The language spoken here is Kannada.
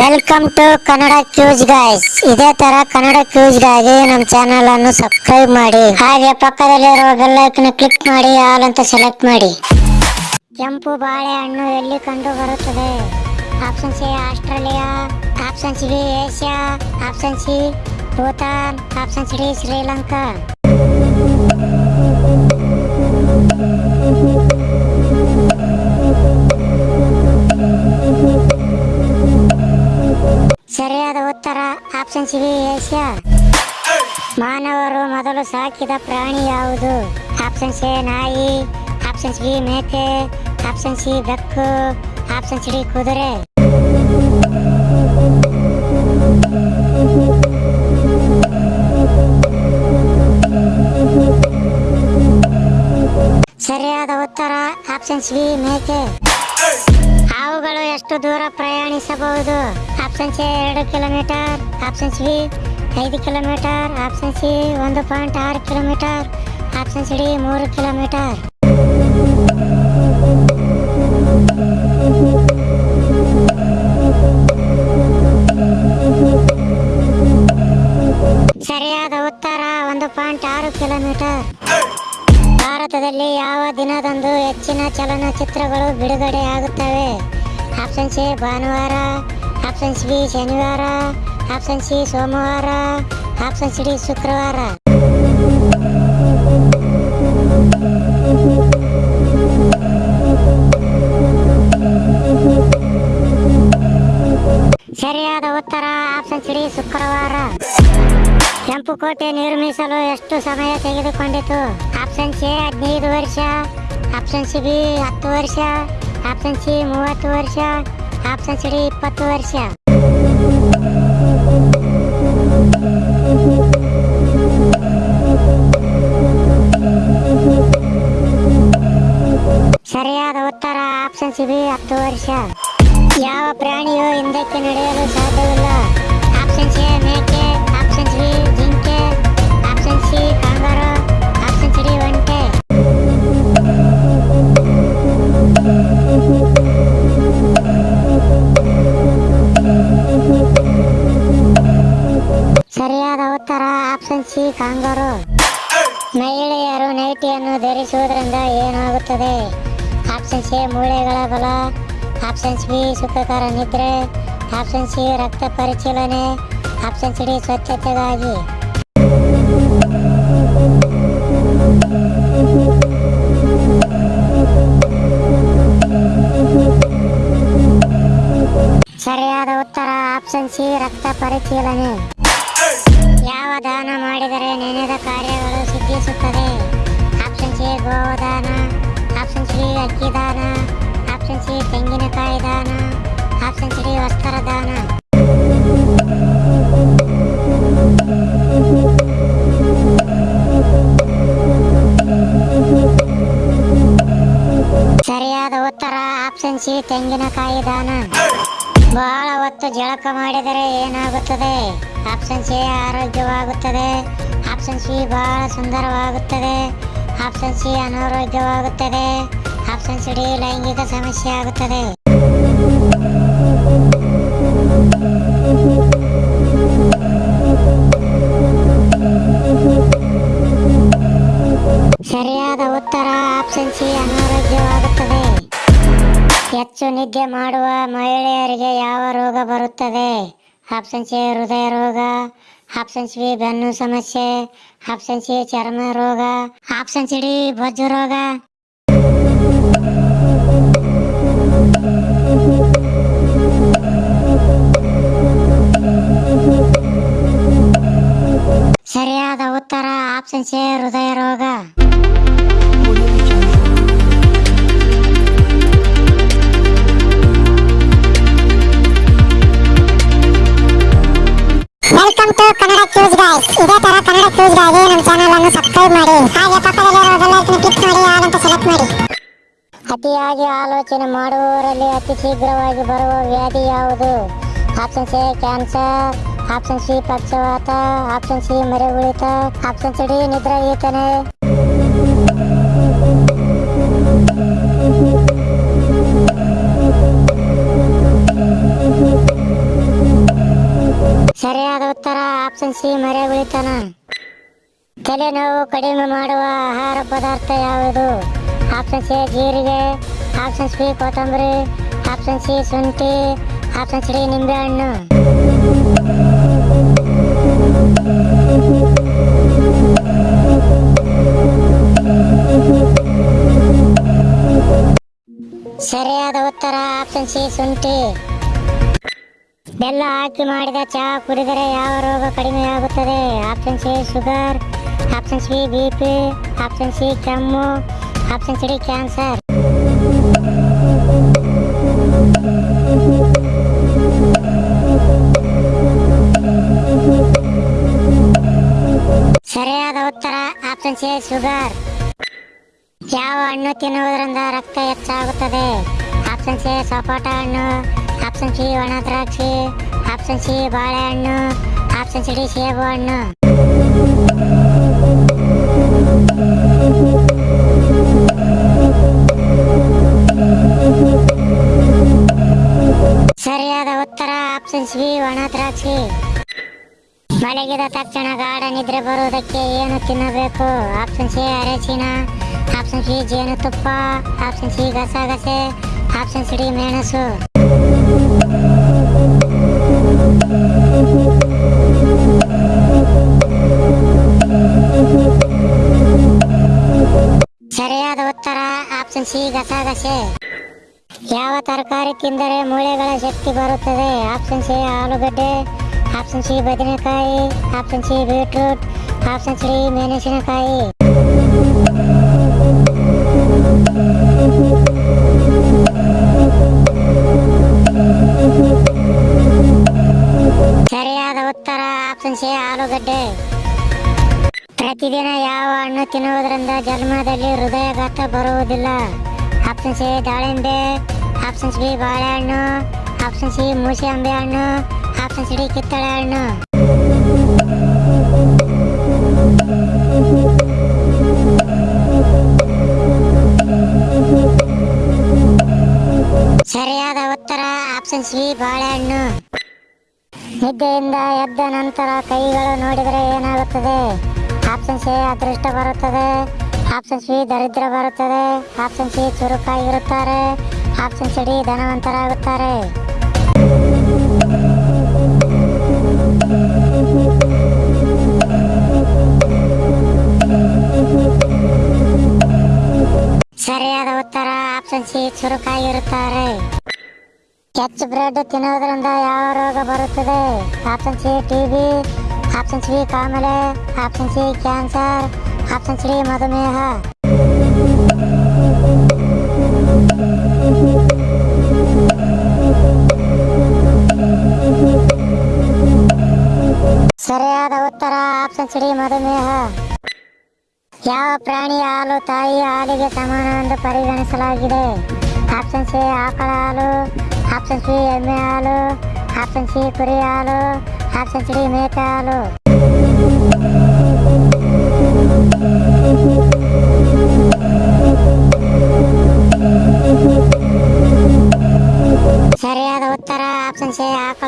Welcome to Kannada quiz guys ಇದೇ ತರ ಕನ್ನಡ ಕ್ಯೂಸ್ಗಾಗಿ ನಮ್ಮ ಚಾನೆಲ್ ಅನ್ನು ಸಬ್ಸ್ಕ್ರೈಬ್ ಮಾಡಿ, ಹಾಗೆ ಪಕ್ಕದಲ್ಲಿರುವ ಬೆಲ್ ಐಕನ್ ಕ್ಲಿಕ್ ಮಾಡಿ ಆಲ್ ಅಂತ ಸೆಲೆಕ್ಟ್ ಮಾಡಿ. ಕೆಂಪು ಬಾಳೆಹಣ್ಣು ಎಲ್ಲಿ ಕಂಡು ಬರುತ್ತದೆ? Option C Australia option C Asia option C Bhutan option C Sri Lanka C Asia ಮಾನವರು ಮೊದಲು ಸಾಕಿದ ಪ್ರಾಣಿ ಯಾವುದು? ಆಪ್ಷನ್ ಸಿ ನಾಯಿ ಆಪ್ಷನ್ ಬಿ ಮೇಕೆ ಆಪ್ಷನ್ ಸಿ ಬೆಕ್ಕು ಆಪ್ಷನ್ ಸಿ ಡಿ ಕುದುರೆ. ಸರಿಯಾದ ಉತ್ತರ ಆಪ್ಷನ್ ಬಿ ಮೇಕೆ. ಹಾವುಗಳು ಎಷ್ಟು ದೂರ ಪ್ರಯಾಣಿಸಬಹುದು? ಆಪ್ಷನ್ ಸಿ ಎರಡು ಕಿಲೋಮೀಟರ್ ಆಪ್ಷನ್ ಬಿ ಐದು ಕಿಲೋಮೀಟರ್ ಆಪ್ಷನ್ ಸಿ ಒಂದು ಪಾಯಿಂಟ್ ಆರು ಕಿಲೋಮೀಟರ್ ಆಪ್ಷನ್ ಸಿ ಡಿ ಮೂರು ಕಿಲೋಮೀಟರ್. ಸರಿಯಾದ ಉತ್ತರ, ಒಂದು ಪಾಯಿಂಟ್ ಆರು ಕಿಲೋಮೀಟರ್. ಭಾರತದಲ್ಲಿ ಯಾವ ದಿನದಂದು ಹೆಚ್ಚಿನ ಚಲನಚಿತ್ರಗಳು ಬಿಡುಗಡೆ ಆಗುತ್ತವೆ? ಆಪ್ಷನ್ ಸಿ ಭಾನುವಾರ ಆಪ್ಷನ್ ಬಿ ಶನಿವಾರ ಆಪ್ಷನ್ ಸಿ ಸೋಮವಾರ ಆಪ್ಷನ್ ಸಿ ಡಿ ಶುಕ್ರವಾರ ಸರಿಯಾದ ಉತ್ತರ ಆಪ್ಷನ್ ಸಿ ಡಿ ಶುಕ್ರವಾರ ಕೆಂಪು ಕೋಟೆ ನಿರ್ಮಿಸಲು ಎಷ್ಟು ಸಮಯ ತೆಗೆದುಕೊಂಡಿತು? ಆಪ್ಷನ್ ಸಿ ಹದಿನೈದು ವರ್ಷ ಆಪ್ಷನ್ ಸಿ ಬಿ ಹತ್ತು ವರ್ಷ ಆಪ್ಷನ್ ಸಿ ಮೂವತ್ತು ವರ್ಷ ಆಪ್ಷನ್ ಸಿ ಡಿ ಇಪ್ಪತ್ತು ವರ್ಷ. ಸರಿಯಾದ ಉತ್ತರ ಆಪ್ಷನ್ ಸಿ ಬಿ ಹತ್ತು ವರ್ಷ. ಯಾವ ಪ್ರಾಣಿಯು ಹಿಂದಕ್ಕೆ ನಡೆಯಲು ಸಾಧ್ಯವಿಲ್ಲ. ಆಪ್ಷನ್ ಸಿ ಮೇಕೆ ಆಪ್ಷನ್ ಬಿ ಜಿಂಕೆ ಆಪ್ಷನ್ ಸಿ ಕಾಂಗಾರು. ಸರಿಯಾದ ಉತ್ತರ ಆಪ್ಷನ್ ಸಿ ಕಾಂಗರು. ಮಹಿಳೆಯರು ನೈಟಿಯನ್ನು ಧರಿಸುವುದರಿಂದ ಏನಾಗುತ್ತದೆ? ಆಪ್ಷನ್ ಸಿ ಮೂಳೆಗಳ ಬಲ. ಆಪ್ಷನ್ ಬಿ ಸುಖಕರ ನಿದ್ರೆ. ಆಪ್ಷನ್ ಸಿ ರಕ್ತ ಪರಿಶೀಲನೆ ಆಪ್ಷನ್ ಸಿ ಸ್ವಚ್ಛತೆಗಾಗಿ. ಉತ್ತರ ಆಪ್ಷನ್ ಸಿ ರಕ್ತ ಪರಿಶೀಲನೆ. ಯಾವ ದಾನ ಮಾಡಿದರೆ ನೆನೆದ ಕಾರ್ಯಗಳು ಸಿದ್ಧಿಸುತ್ತದೆ ಆಪ್ಷನ್ ಸಿ ಗೋದಾನ ಆಪ್ಷನ್ ಸಿ ಅಕ್ಕಿ ದಾನ. ಆಪ್ಷನ್ ಸಿ ತೆಂಗಿನಕಾಯಿ ದಾನ. ಆಪ್ಷನ್ ಸಿ ವಸ್ತ್ರ ದಾನ. ಸರಿಯಾದ ಉತ್ತರ ಆಪ್ಷನ್ ಸಿ ತೆಂಗಿನಕಾಯಿ ದಾನ. ಬಹಳ ಹೊತ್ತು ಜಳಕ ಮಾಡಿದರೆ ಏನಾಗುತ್ತದೆ? ಆಪ್ಷನ್ ಸಿ ಆರೋಗ್ಯವಾಗುತ್ತದೆ. ಆಪ್ಷನ್ ಸಿ ಬಹಳ ಸುಂದರವಾಗುತ್ತದೆ. ಆಪ್ಷನ್ ಸಿ ಅನಾರೋಗ್ಯವಾಗುತ್ತದೆ. ಆಪ್ಷನ್ ಸಿ ಡಿ ಲೈಂಗಿಕ ಸಮಸ್ಯೆ ಆಗುತ್ತದೆ. ಸರಿಯಾದ ಉತ್ತರ ಆಪ್ಷನ್ ಸಿ ಅನಾರೋಗ್ಯವಾಗುತ್ತದೆ. ಹೆಚ್ಚು ನಿದ್ದೆ ಮಾಡುವ ಮಹಿಳೆಯರಿಗೆ ಯಾವ ರೋಗ ಬರುತ್ತದೆ? ಆಪ್ಷನ್ ಸಿ ಹೃದಯ ರೋಗ ಆಪ್ಷನ್ ಸಿ ಬೆನ್ನು ಸಮಸ್ಯೆ ಆಪ್ಷನ್ ಸಿ ಚರ್ಮ ರೋಗ ಆಪ್ಷನ್ ಸಿ ಡಿ ಬೊಜ್ಜು ರೋಗ. ಸರಿಯಾದ ಉತ್ತರ ಆಪ್ಷನ್ ಸಿ ಹೃದಯ ಇದೇ ತರ ಕನ್ನಡ ಕ್ಯೂಸ್ಗಾಗಿ ನಮ್ಮ ಚಾನೆಲ್ ಅನ್ನು ಸಬ್ಸ್ಕ್ರೈಬ್ ಮಾಡಿ. ಹಾಗೆ ಪಕ್ಕದಲ್ಲಿರುವ ಬೆಲ್ ಐಕನ್ ಕ್ಲಿಕ್ ಮಾಡಿ ಆಲ್ ಅಂತ ಸೆಲೆಕ್ಟ್ ಮಾಡಿ. ಅತಿಯಾಗಿ ಆಲೋಚನೆ ಮಾಡುವವರಲ್ಲಿ ಅತಿ ಶೀಘ್ರವಾಗಿ ಬರುವ ವ್ಯಾಧಿ ಯಾವುದು? Option C cancer option C ಪಕ್ಷವಾತ. Option C ಮರೆಗುಳಿತ. ಆಪ್ಷನ್ ಸಿ ಡಿ, ನಿದ್ರಾಗೀತನೆ. ಸರಿಯಾದ ಉತ್ತರ ಆಪ್ಷನ್ ಸಿ ಮರೆ ಉಳಿತಾನ. ತಲೆನೋವು ಕಡಿಮೆ ಮಾಡುವ ಆಹಾರ ಪದಾರ್ಥ ಯಾವುದು? ಆಪ್ಷನ್ ಸಿ ಜೀರಿಗೆ. ಆಪ್ಷನ್ ಬಿ ಕೊತ್ತಂಬರಿ. ಆಪ್ಷನ್ ಸಿ ಶುಂಠಿ. ಆಪ್ಷನ್ ಸಿ ನಿಂಬೆಹಣ್ಣು. ಸರಿಯಾದ ಉತ್ತರ ಆಪ್ಷನ್ ಸಿ ಶುಂಠಿ. ಬೆಲ್ಲ ಹಾಕಿ ಮಾಡಿದ ಚಹಾ ಕುಡಿದರೆ ಯಾವ ರೋಗ ಕಡಿಮೆಯಾಗುತ್ತದೆ option C sugar option C B P option C ಕೆಮ್ಮು ಆಪ್ಷನ್ ಸಿ ಕ್ಯಾನ್ಸರ್ ಸರಿಯಾದ ಉತ್ತರ ಆಪ್ಷನ್ ಸಿ ಶುಗರ್ ಯಾವ ಹಣ್ಣು ತಿನ್ನುವುದರಿಂದ ರಕ್ತ ಹೆಚ್ಚಾಗುತ್ತದೆ? ಆಪ್ಷನ್ ಸಿ ಸಪೋಟ ಹಣ್ಣು. ಆಪ್ಷನ್ ಸಿ ಒಣ ದ್ರಾಕ್ಷಿ ಆಪ್ಷನ್ ಸಿ ಬಾಳೆಹಣ್ಣು ಆಪ್ಷನ್ ಸಿ ಡಿ ಸೇಬು ಹಣ್ಣು. ಸರಿಯಾದ ಉತ್ತರ ಆಪ್ಷನ್ ಸಿ ಒಣ ದ್ರಾಕ್ಷಿ. ಮಳೆಗಿದ ತಕ್ಷಣ ಗಾಢ ನಿದ್ರೆ ಬರುವುದಕ್ಕೆ ಏನು ತಿನ್ನಬೇಕು? ಆಪ್ಷನ್ ಸಿ ಅರಸಿನ ಆಪ್ಷನ್ ಸಿ ಜೇನುತುಪ್ಪ ಆಪ್ಷನ್ ಸಿ ಗಸಗಸೆ ಆಪ್ಷನ್ ಸಿ ಮೆಣಸು. ಸರಿಯಾದ ಉತ್ತರ ಆಪ್ಷನ್ ಸಿ ಗಸಗಸೆ. ಯಾವ ತರಕಾರಿ ತಿಂದರೆ ಮೂಳೆಗಳ ಶಕ್ತಿ ಬರುತ್ತದೆ? ಆಪ್ಷನ್ ಸಿ ಆಲೂಗಡ್ಡೆ. ಆಪ್ಷನ್ ಸಿ ಬದನೆಕಾಯಿ. Option C beetroot option C ಮೆಣಸಿನಕಾಯಿ. ಉತ್ತರ ಆಪ್ಷನ್ ಸಿ ಆಲೂಗಡ್ಡೆ. ಪ್ರತಿದಿನ ಯಾವ ಹಣ್ಣು ತಿನ್ನುವುದರಿಂದ ಜನ್ಮದಲ್ಲಿ ಹೃದಯಘಾತ ಬರುವುದಿಲ್ಲ. ಆಪ್ಷನ್ ಸಿ ದಾಳಿಂಬೆ ಆಪ್ಷನ್ ಸಿ ಬಾಳೆಹಣ್ಣು ಆಪ್ಷನ್ ಸಿ ಮೂಸಂಬೆ ಹಣ್ಣು ಆಪ್ಷನ್ ಸಿ ಕಿತ್ತಳೆ ಹಣ್ಣು. ಸರಿಯಾದ ಉತ್ತರ ಆಪ್ಷನ್ ಸಿ ಬಾಳೆಹಣ್ಣು. ನಿದ್ದೆಯಿಂದ ಎದ್ದ ನಂತರ ಕೈಗಳು ನೋಡಿದರೆ ಏನಾಗುತ್ತದೆ? ಆಪ್ಷನ್ ಸಿ ಅದೃಷ್ಟ ಬರುತ್ತದೆ. ಆಪ್ಷನ್ ಸಿ ದರಿದ್ರ ಬರುತ್ತದೆ. ಆಪ್ಷನ್ ಸಿ ಚುರುಕಾಗಿರುತ್ತಾರೆ. ಆಪ್ಷನ್ ಸಿ ಡಿ ಧನವಂತರಾಗುತ್ತಾರೆ. ಸರಿಯಾದ ಉತ್ತರ ಆಪ್ಷನ್ ಸಿ ಚುರುಕಾಗಿರುತ್ತಾರೆ. ಕೆಚ್ ಬ್ರೆಡ್ ತಿನ್ನೋದ್ರಿಂದ ಯಾವ ರೋಗ ಬರುತ್ತದೆ? Option C TB option C ಕಾಮಲೆ option C cancer option C ಮಧುಮೇಹ. ಸರಿಯಾದ ಉತ್ತರ ಆಪ್ಷನ್ ಸಿ ಮಧುಮೇಹ. ಯಾವ ಪ್ರಾಣಿ ಹಾಲು ತಾಯಿ ಹಾಲಿಗೆ ಸಮಾನವೆಂದು ಪರಿಗಣಿಸಲಾಗಿದೆ? ಆಪ್ಷನ್ ಸಿ ಆಕಳ ಹಾಲು ಆಪ್ಷನ್ ಸಿ ಎಮ್ಮೆ ಹಾಲು ಆಪ್ಷನ್ ಸಿ ಕುರಿ ಹಾಲು ಆಪ್ಷನ್ ಸಿ ಮೇಕೆ ಹಾಲು ಸರಿಯಾದ ಉತ್ತರ ಆಪ್ಷನ್ ಸಿ ಆಕಳ ಹಾಲು